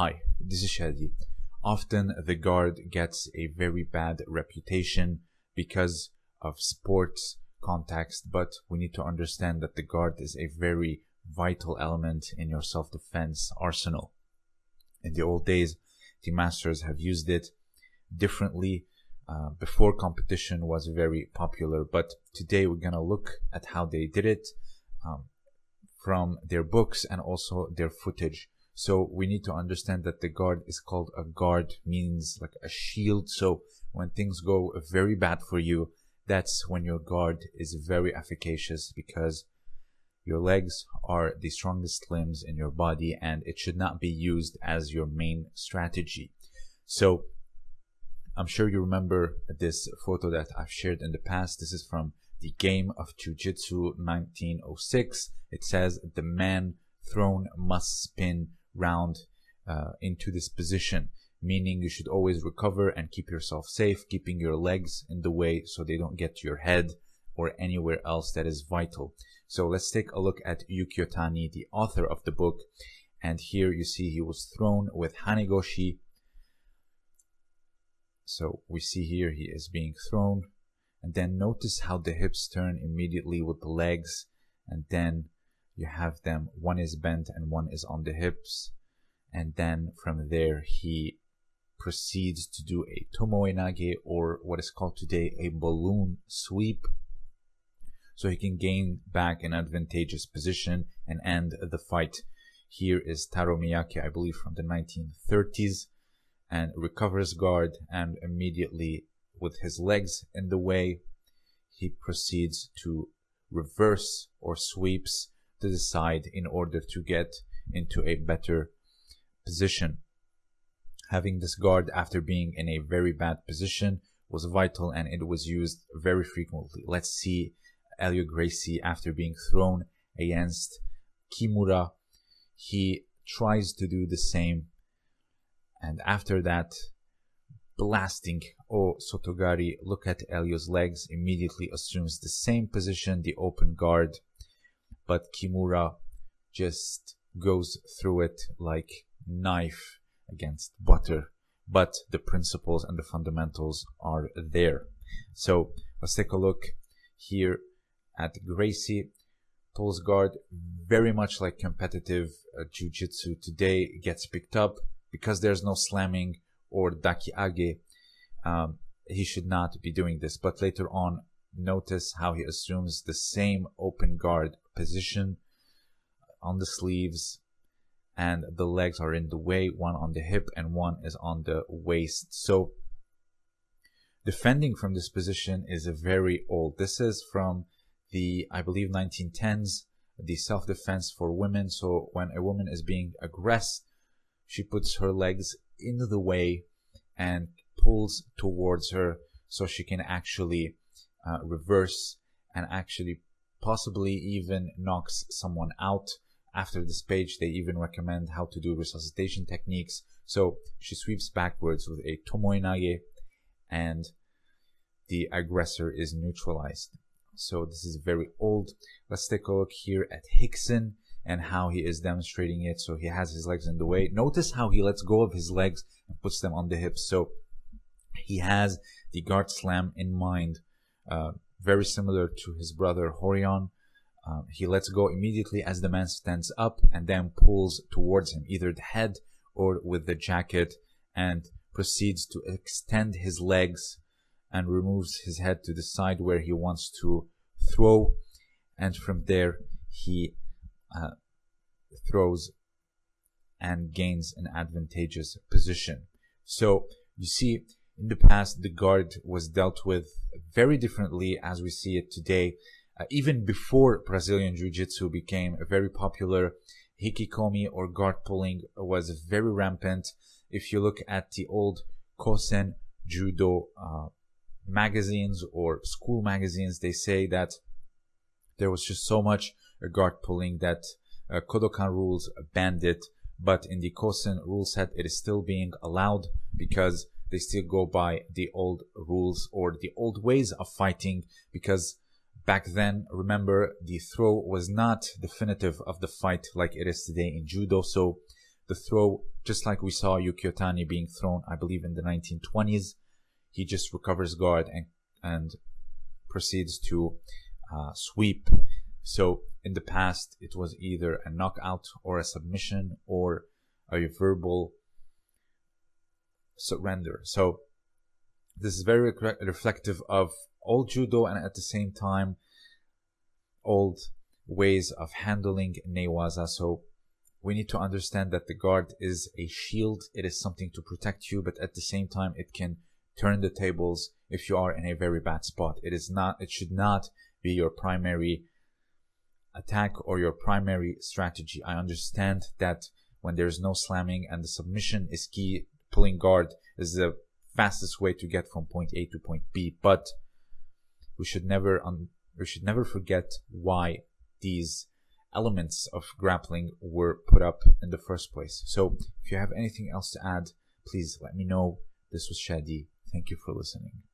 Hi, this is Shadi. Often the guard gets a very bad reputation because of sports context, but we need to understand that the guard is a very vital element in your self-defense arsenal. In the old days, the masters have used it differently. Uh, before competition was very popular, but today we're gonna look at how they did it um, from their books and also their footage. So we need to understand that the guard is called a guard means like a shield. So when things go very bad for you, that's when your guard is very efficacious because your legs are the strongest limbs in your body and it should not be used as your main strategy. So I'm sure you remember this photo that I've shared in the past. This is from the game of Jiu-Jitsu 1906. It says the man thrown must spin round uh, into this position, meaning you should always recover and keep yourself safe, keeping your legs in the way so they don't get to your head or anywhere else that is vital. So let's take a look at Yukio Tani, the author of the book. And here you see he was thrown with Hanegoshi. So we see here he is being thrown. And then notice how the hips turn immediately with the legs. And then you have them, one is bent and one is on the hips. And then from there, he proceeds to do a tomoe nage or what is called today a balloon sweep. So he can gain back an advantageous position and end the fight. Here is Taro Miyake, I believe from the 1930s and recovers guard and immediately with his legs in the way, he proceeds to reverse or sweeps to the side in order to get into a better position. Having this guard after being in a very bad position was vital and it was used very frequently. Let's see Helio Gracie after being thrown against Kimura. He tries to do the same and after that blasting Oh Sotogari look at Helio's legs immediately assumes the same position the open guard but Kimura just goes through it like knife against butter but the principles and the fundamentals are there. So let's take a look here at Gracie. Pulls guard very much like competitive uh, jiu-jitsu today gets picked up because there's no slamming or dakiage. Um, he should not be doing this but later on notice how he assumes the same open guard position on the sleeves and the legs are in the way one on the hip and one is on the waist. So defending from this position is a very old this is from the i believe 1910s the self-defense for women. So when a woman is being aggressed she puts her legs in the way and pulls towards her so she can actually uh, reverse and actually possibly even knocks someone out after this page they even recommend how to do resuscitation techniques. So she sweeps backwards with a tomoe nage and the aggressor is neutralized. So this is very old. Let's take a look here at Rickson and how he is demonstrating it. So he has his legs in the way. Notice how he lets go of his legs and puts them on the hips. So he has the guard slam in mind, uh, very similar to his brother Rorion. Um, he lets go immediately as the man stands up and then pulls towards him, either the head or with the jacket, and proceeds to extend his legs and removes his head to the side where he wants to throw. And from there, he uh, throws and gains an advantageous position. So you see, in the past, the guard was dealt with very differently as we see it today. Uh, even before Brazilian Jiu-Jitsu became very popular, hikikomi or guard pulling was very rampant. If you look at the old Kosen Judo uh, magazines or school magazines, they say that there was just so much guard pulling that uh, Kodokan rules banned it. But in the Kosen rule set, it is still being allowed because they still go by the old rules or the old ways of fighting because back then remember the throw was not definitive of the fight like it is today in judo so the throw, just like we saw Yukio Tani being thrown, I believe, in the 1920s. He just recovers guard and, and proceeds to uh, sweep. So in the past, it was either a knockout or a submission or a verbal surrender. So this is very reflective of old judo and at the same time old ways of handling newaza. So we need to understand that the guard is a shield. It is something to protect you, but at the same time, it can turn the tables if you are in a very bad spot. It is not, it should not be your primary attack or your primary strategy. I understand that when there's no slamming and the submission is key, pulling guard is the fastest way to get from point A to point B, but we should never un- we should never forget why these elements of grappling were put up in the first place. So if you have anything else to add, please let me know. This was Shadi. Thank you for listening.